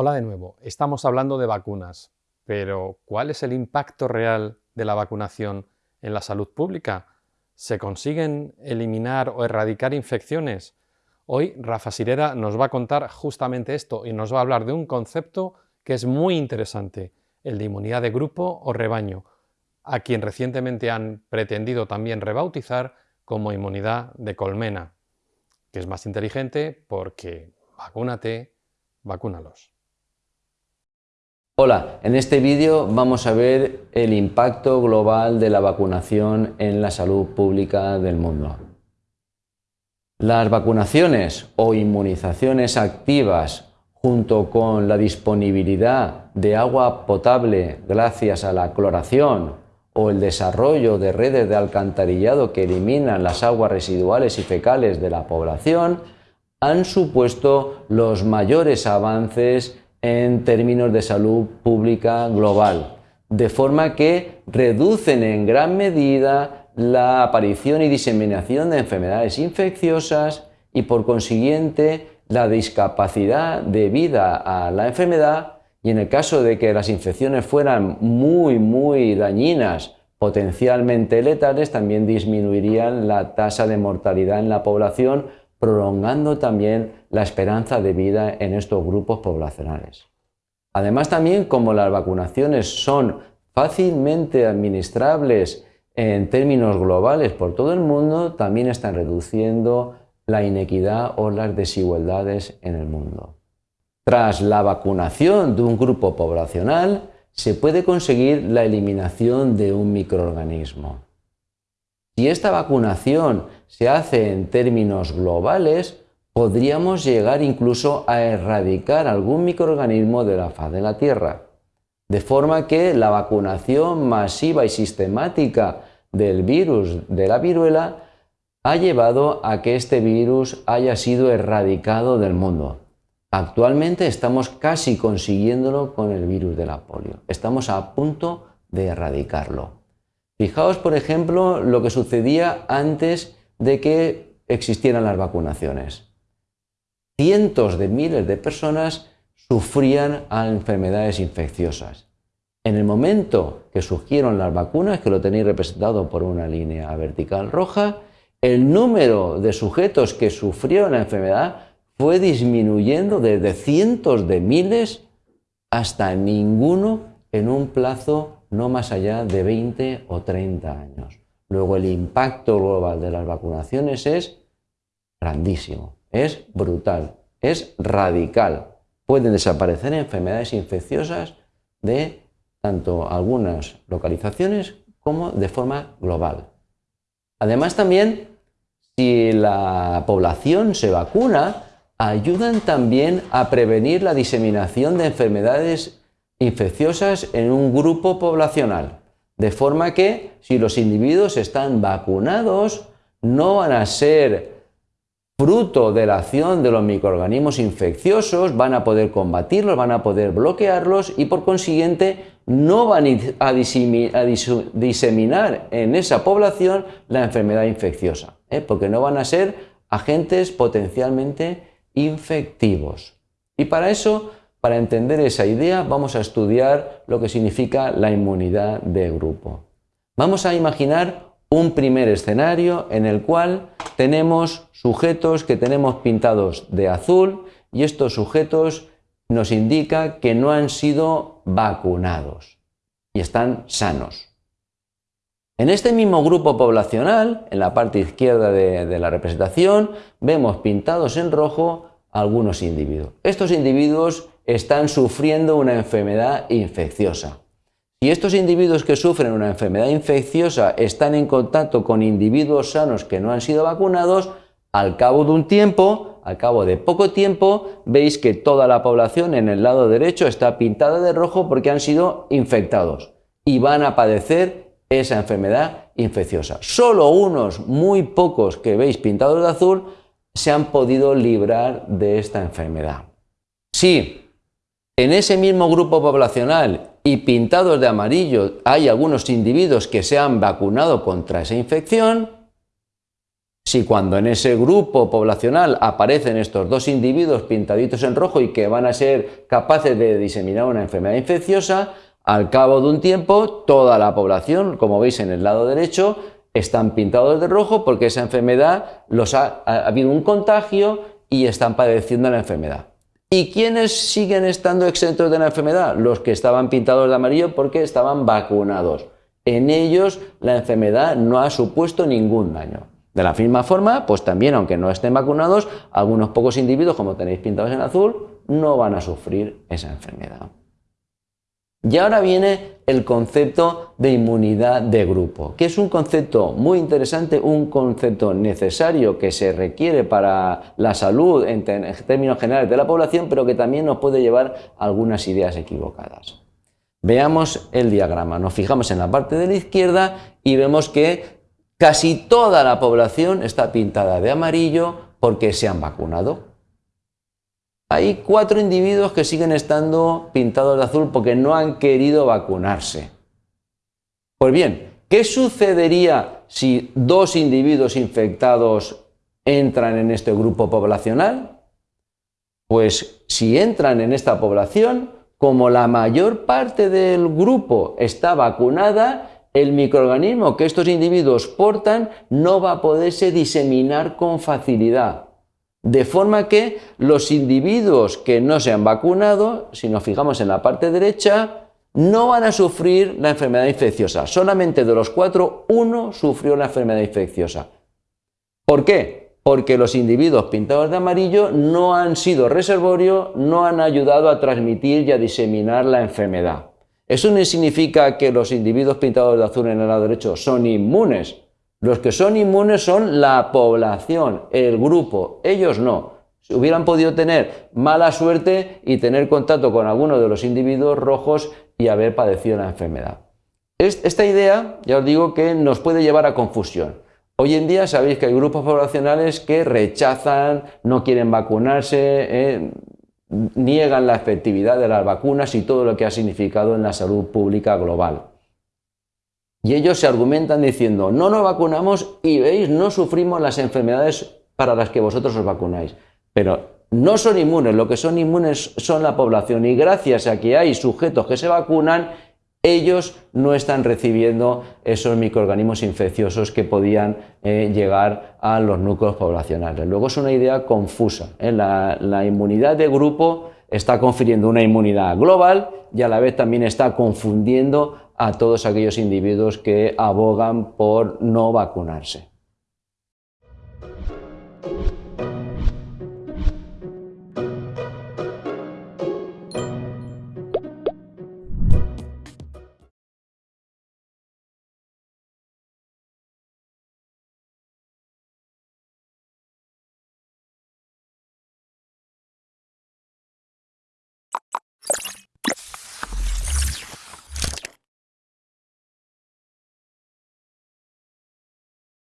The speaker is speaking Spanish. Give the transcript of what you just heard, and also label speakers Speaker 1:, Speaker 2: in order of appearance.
Speaker 1: Hola de nuevo. Estamos hablando de vacunas, pero ¿cuál es el impacto real de la vacunación en la salud pública? ¿Se consiguen eliminar o erradicar infecciones? Hoy Rafa Sirera nos va a contar justamente esto y nos va a hablar de un concepto que es muy interesante, el de inmunidad de grupo o rebaño, a quien recientemente han pretendido también rebautizar como inmunidad de colmena, que es más inteligente porque vacúnate, vacúnalos.
Speaker 2: Hola, en este vídeo vamos a ver el impacto global de la vacunación en la salud pública del mundo. Las vacunaciones o inmunizaciones activas junto con la disponibilidad de agua potable gracias a la cloración o el desarrollo de redes de alcantarillado que eliminan las aguas residuales y fecales de la población han supuesto los mayores avances en términos de salud pública global, de forma que reducen en gran medida la aparición y diseminación de enfermedades infecciosas y por consiguiente la discapacidad debida a la enfermedad. Y en el caso de que las infecciones fueran muy muy dañinas, potencialmente letales, también disminuirían la tasa de mortalidad en la población prolongando también la esperanza de vida en estos grupos poblacionales. Además también como las vacunaciones son fácilmente administrables en términos globales por todo el mundo, también están reduciendo la inequidad o las desigualdades en el mundo. Tras la vacunación de un grupo poblacional, se puede conseguir la eliminación de un microorganismo. Si esta vacunación se hace en términos globales, podríamos llegar incluso a erradicar algún microorganismo de la faz de la Tierra. De forma que la vacunación masiva y sistemática del virus de la viruela ha llevado a que este virus haya sido erradicado del mundo. Actualmente estamos casi consiguiéndolo con el virus de la polio. Estamos a punto de erradicarlo. Fijaos, por ejemplo, lo que sucedía antes de que existieran las vacunaciones. Cientos de miles de personas sufrían a enfermedades infecciosas. En el momento que surgieron las vacunas, que lo tenéis representado por una línea vertical roja, el número de sujetos que sufrieron la enfermedad fue disminuyendo desde cientos de miles hasta ninguno en un plazo no más allá de 20 o 30 años. Luego el impacto global de las vacunaciones es grandísimo, es brutal, es radical. Pueden desaparecer enfermedades infecciosas de tanto algunas localizaciones como de forma global. Además también, si la población se vacuna, ayudan también a prevenir la diseminación de enfermedades infecciosas en un grupo poblacional. De forma que si los individuos están vacunados, no van a ser fruto de la acción de los microorganismos infecciosos, van a poder combatirlos, van a poder bloquearlos y por consiguiente no van a diseminar en esa población la enfermedad infecciosa, ¿eh? porque no van a ser agentes potencialmente infectivos. Y para eso para entender esa idea vamos a estudiar lo que significa la inmunidad de grupo. Vamos a imaginar un primer escenario en el cual tenemos sujetos que tenemos pintados de azul y estos sujetos nos indica que no han sido vacunados y están sanos. En este mismo grupo poblacional, en la parte izquierda de, de la representación, vemos pintados en rojo algunos individuos. Estos individuos están sufriendo una enfermedad infecciosa. Si estos individuos que sufren una enfermedad infecciosa están en contacto con individuos sanos que no han sido vacunados, al cabo de un tiempo, al cabo de poco tiempo, veis que toda la población en el lado derecho está pintada de rojo porque han sido infectados y van a padecer esa enfermedad infecciosa. Solo unos muy pocos que veis pintados de azul se han podido librar de esta enfermedad. Sí, en ese mismo grupo poblacional y pintados de amarillo hay algunos individuos que se han vacunado contra esa infección, si cuando en ese grupo poblacional aparecen estos dos individuos pintaditos en rojo y que van a ser capaces de diseminar una enfermedad infecciosa, al cabo de un tiempo toda la población, como veis en el lado derecho, están pintados de rojo porque esa enfermedad los ha, ha habido un contagio y están padeciendo la enfermedad. ¿Y quiénes siguen estando exentos de la enfermedad? Los que estaban pintados de amarillo porque estaban vacunados. En ellos la enfermedad no ha supuesto ningún daño. De la misma forma, pues también, aunque no estén vacunados, algunos pocos individuos, como tenéis pintados en azul, no van a sufrir esa enfermedad. Y ahora viene el concepto de inmunidad de grupo, que es un concepto muy interesante, un concepto necesario que se requiere para la salud en, términos generales de la población, pero que también nos puede llevar algunas ideas equivocadas. Veamos el diagrama, nos fijamos en la parte de la izquierda y vemos que Casi toda la población está pintada de amarillo porque se han vacunado. Hay cuatro individuos que siguen estando pintados de azul porque no han querido vacunarse. Pues bien, ¿qué sucedería si dos individuos infectados entran en este grupo poblacional? Pues si entran en esta población, como la mayor parte del grupo está vacunada, el microorganismo que estos individuos portan no va a poderse diseminar con facilidad. De forma que los individuos que no se han vacunado, si nos fijamos en la parte derecha, no van a sufrir la enfermedad infecciosa. Solamente de los cuatro, uno sufrió la enfermedad infecciosa. ¿Por qué? Porque los individuos pintados de amarillo no han sido reservorio, no han ayudado a transmitir y a diseminar la enfermedad. Eso no significa que los individuos pintados de azul en el lado derecho son inmunes. Los que son inmunes son la población, el grupo, ellos no. Si hubieran podido tener mala suerte y tener contacto con alguno de los individuos rojos y haber padecido la enfermedad. Esta idea, ya os digo, que nos puede llevar a confusión. Hoy en día sabéis que hay grupos poblacionales que rechazan, no quieren vacunarse, eh, niegan la efectividad de las vacunas y todo lo que ha significado en la salud pública global. Y ellos se argumentan diciendo, no nos vacunamos y veis, no sufrimos las enfermedades para las que vosotros os vacunáis. Pero no son inmunes, lo que son inmunes son la población y gracias a que hay sujetos que se vacunan, ellos no están recibiendo esos microorganismos infecciosos que podían eh, llegar a los núcleos poblacionales. Luego es una idea confusa. ¿eh? la inmunidad de grupo está confiriendo una inmunidad global y a la vez también está confundiendo a todos aquellos individuos que abogan por no vacunarse.